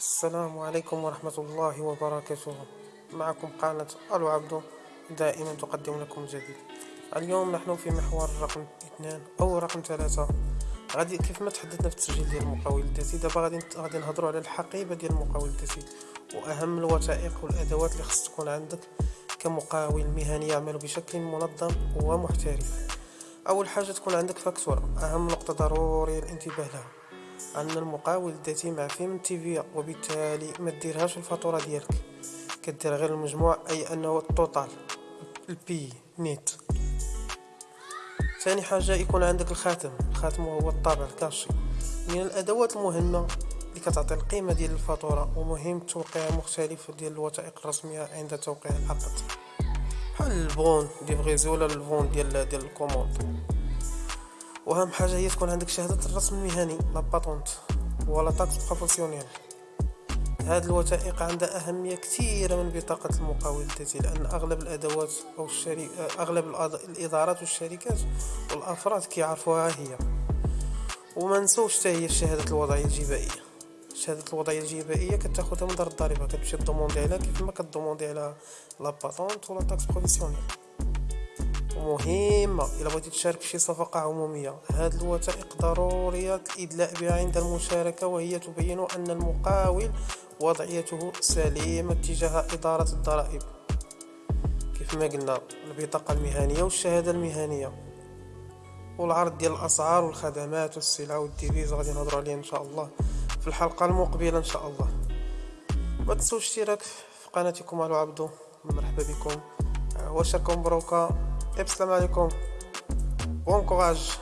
السلام عليكم ورحمة الله وبركاته. معكم قناة ألو عبدو دائما تقدم لكم الجديد اليوم نحن في محور رقم اثنان أو رقم ثلاثة. غادي كيف ما تحدثنا في التسجيل ديال المقاول الذاتي دابا غادي غادي نهضروا على الحقيبة ديال المقاول الذاتي وأهم الوثائق والأدوات اللي خص تكون عندك كمقاول مهني يعمل بشكل منظم ومحترف. أول حاجة تكون عندك فاكتورة أهم نقطة ضروري الانتباه لها. أن المقاول الذاتي معفي من TVA وبالتالي ما ديرهاش الفاتورة ديالك. كدير غير المجموع أي أنه ال total البي نيت. ثاني حاجة يكون عندك الخاتم. الخاتم هو الطابع ال cachet. من الأدوات المهمة اللي كتعطي القيمة ديال الفاتورة ومهم توقيع مختلف ديال الوثائق الرسمية عند توقيع العقد بحال ال bon de livraison ولا ال bon ديال ديال ال commande. وأهم حاجة هي تكون عندك شهادة الرسم المهني la patente ولا taxe professionnelle هاد الوثائق عندها أهمية كثيرة من بطاقة المقاول الذاتي لأن أغلب الأدوات أو الشري... أغلب الإدارات والشركات والأفراد كيعرفوها هي. وما نسوش هي شهادة الوضعية الجبائية. شهادة الوضعية الجبائية كتاخدها من دار الضريبة كتمشي demander عليها كيف ما ك demander la patente ولا taxe professionnelle مهمة إلا بغيتي تشارك شي صفقة عمومية. هاد الوثائق ضرورية الإدلاء بها عند المشاركة وهي تبين أن المقاول وضعيته سليمة تجاه إدارة الضرائب. كيف ما قلنا البطاقة المهنية والشهادة المهنية. والعرض ديال الأسعار والخدمات والسلع والديفيز غادي نهضروا عليه إن شاء الله في الحلقة المقبلة إن شاء الله. ما تنسوش اشتراك في قناتكم على عبدو. مرحبا بكم. وشكم بروكا السلام عليكم بون كوراج